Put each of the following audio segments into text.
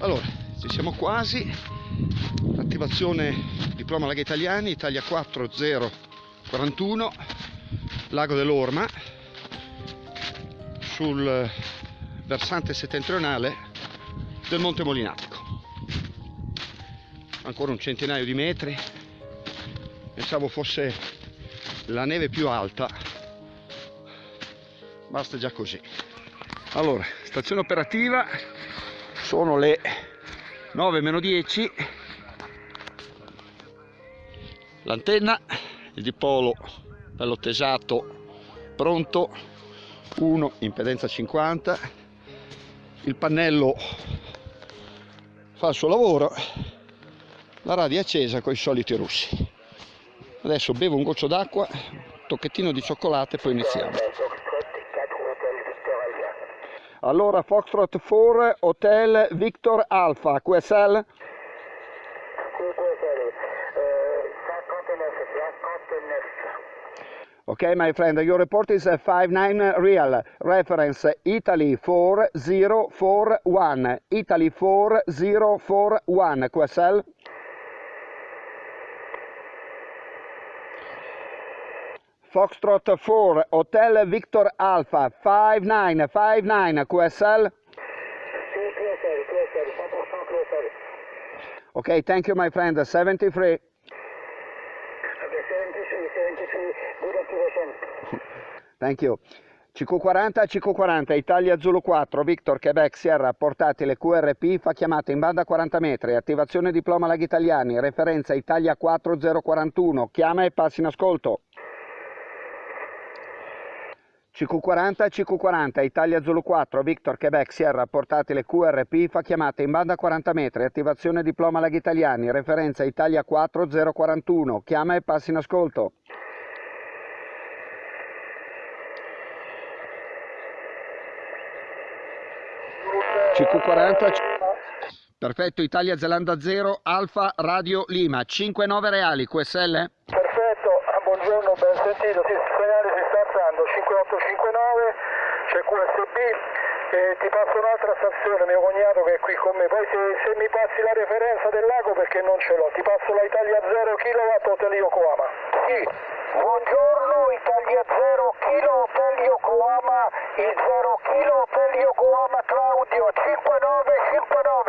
Allora, ci siamo quasi. Attivazione diploma Laghi Italiani, Italia 4041, Lago dell'Orma, sul versante settentrionale del Monte Molinatico. Ancora un centinaio di metri. Pensavo fosse la neve più alta. Basta già così. Allora, stazione operativa sono le 9 meno 10 l'antenna il dipolo bello tesato pronto 1 impedenza 50 il pannello fa il suo lavoro la radio è accesa con i soliti russi. Adesso bevo un goccio d'acqua tocchettino di cioccolato e poi iniziamo. Allora Foxtrot 4 Hotel Victor Alpha QSL Okay, my friend, your report is uh, 59 uh, real. Reference uh, Italy 4041. Italy 4041. QSL. Foxtrot 4, Hotel Victor Alpha 5959 QSL. Okay, thank you my friend. 73. Thank you. CQ40, CQ40, Italia Zulu 4, Victor, Quebec, Sierra, portatile QRP, fa chiamata in banda 40 metri, attivazione diploma Laghi Italiani, referenza Italia 4041, chiama e passi in ascolto. CQ40, CQ40, Italia Zulu 4, Victor, Quebec, Sierra, portatile QRP, fa chiamata in banda 40 metri, attivazione diploma Laghi Italiani, referenza Italia 4041, chiama e passi in ascolto. CQ40, perfetto, Italia Zelanda 0, Alfa Radio Lima, 59 reali, QSL? Perfetto, ah, buongiorno, ben sentito, sì, il segnale si sta alzando, 5859, c'è QSB, e ti passo un'altra stazione, mio cognato che è qui con me, poi se, se mi passi la referenza del lago perché non ce l'ho, ti passo la Italia 0 kW Hotel Yokohama. Sì, buongiorno, Italia 0 kg Hotel Yokohama, il 0 kg Hotel Yokohama Claudio, 5959.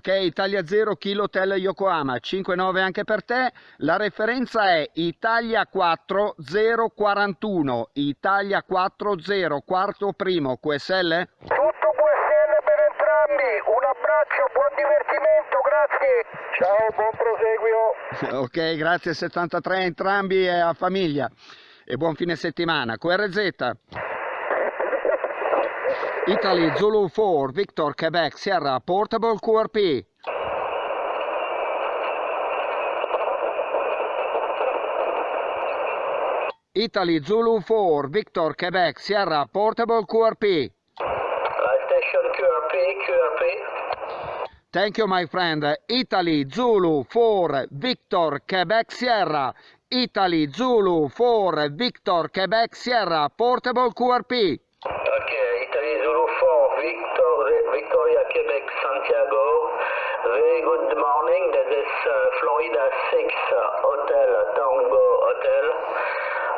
Ok, Italia 0, Kilo Hotel Yokohama, 5-9 anche per te. La referenza è Italia 4 041, Italia 40, quarto primo, QSL? Tutto QSL per entrambi, un abbraccio, buon divertimento, grazie. Ciao, buon proseguio. Ok, grazie 73 entrambi e a famiglia. E buon fine settimana. QRZ. Italy Zulu 4, Victor Quebec Sierra Portable QRP. Italy Zulu 4, Victor Quebec Sierra Portable QRP. Station QRP, QRP. Thank you my friend. Italy Zulu 4, Victor Quebec Sierra. Italy Zulu 4, Victor Quebec Sierra Portable QRP. Quebec, Santiago. Very good morning. This is uh, Florida 6 uh, Hotel, Tango Hotel.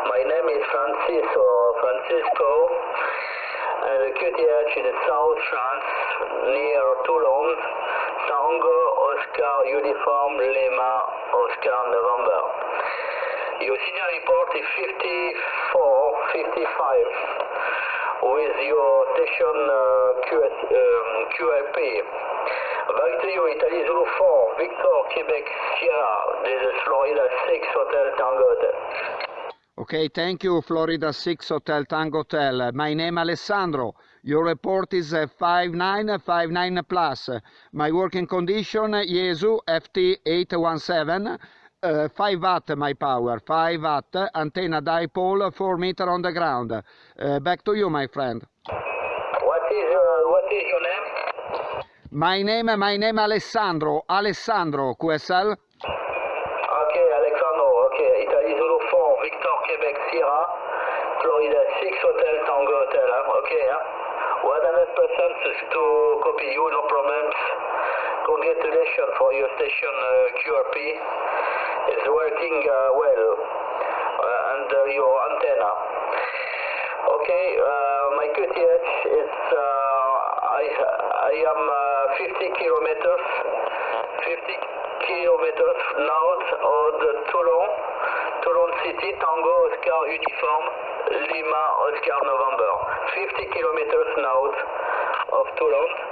My name is Francisco. Francisco. And the QTH in South France, near Toulon. Tango, Oscar, Uniform, Lima, Oscar, November. Your senior report is 54, 55 with your station uh, QS, um, to you, Italy Zulu 4, Victor, Quebec, Sierra. This is Florida 6 Hotel Tango Hotel. Okay, thank you, Florida 6 Hotel Tango Hotel. My name Alessandro. Your report is uh, 5959 plus. My working condition, Yesu FT817. Uh, 5 watt my power, 5 watt, antenna dipole, 4 meter on the ground. Uh, back to you, my friend. What is what is your name? My name, my name Alessandro, Alessandro QSL. Okay, Alexandro, okay. Italy Zulu 4, Victor, Quebec, Sierra, Florida 6, Hotel, Tango Hotel, huh? okay, huh? 100% to copy you, no problems. Congratulations for your station uh, QRP. It's working uh, well. And uh, your antenna. Okay, my QTH is, I, I am uh, 50 kilometers, 50 kilometers north of the Toulon, Toulon City, Tango, Oscar, Uniform, Lima, Oscar, November. 50 kilometers north of Toulon.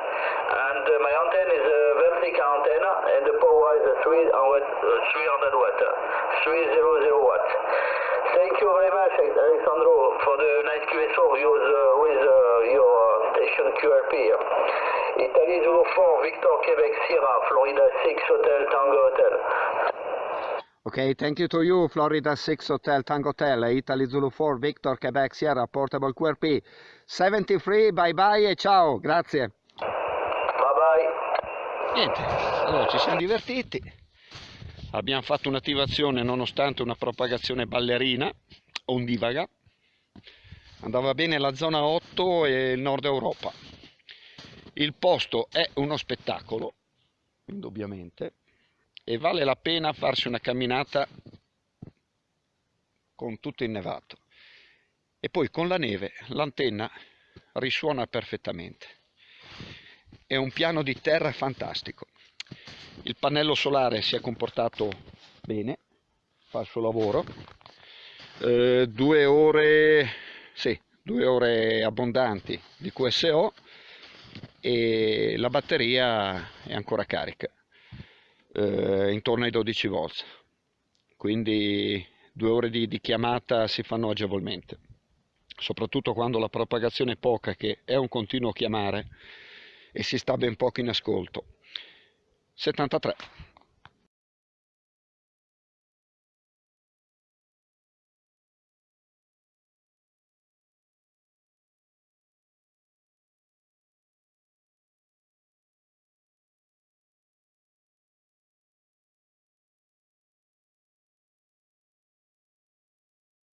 And uh, my antenna is a vertical antenna, and the power is a 300 watt, uh, 300 watt, Thank you very much, Alessandro, for the nice QSO use, uh, with uh, your station QRP. Italy Zulu 4, Victor, Quebec, Sierra, Florida 6, Hotel, Tango Hotel. Okay, thank you to you, Florida 6 Hotel Tango Hotel, Italy Zulu 4, Victor, Quebec, Sierra, Portable QRP. 73, bye bye e ciao, grazie. Niente, allora ci siamo divertiti, abbiamo fatto un'attivazione nonostante una propagazione ballerina, ondivaga, andava bene la zona 8 e il nord Europa. Il posto è uno spettacolo, indubbiamente, e vale la pena farsi una camminata con tutto innevato. E poi con la neve l'antenna risuona perfettamente. È un piano di terra fantastico. Il pannello solare si è comportato bene, fa il suo lavoro. Eh, due ore, sì, due ore abbondanti di QSO e la batteria è ancora carica, eh, intorno ai 12 volt. Quindi due ore di, di chiamata si fanno agevolmente, soprattutto quando la propagazione è poca, che è un continuo chiamare e si sta ben poco in ascolto. 73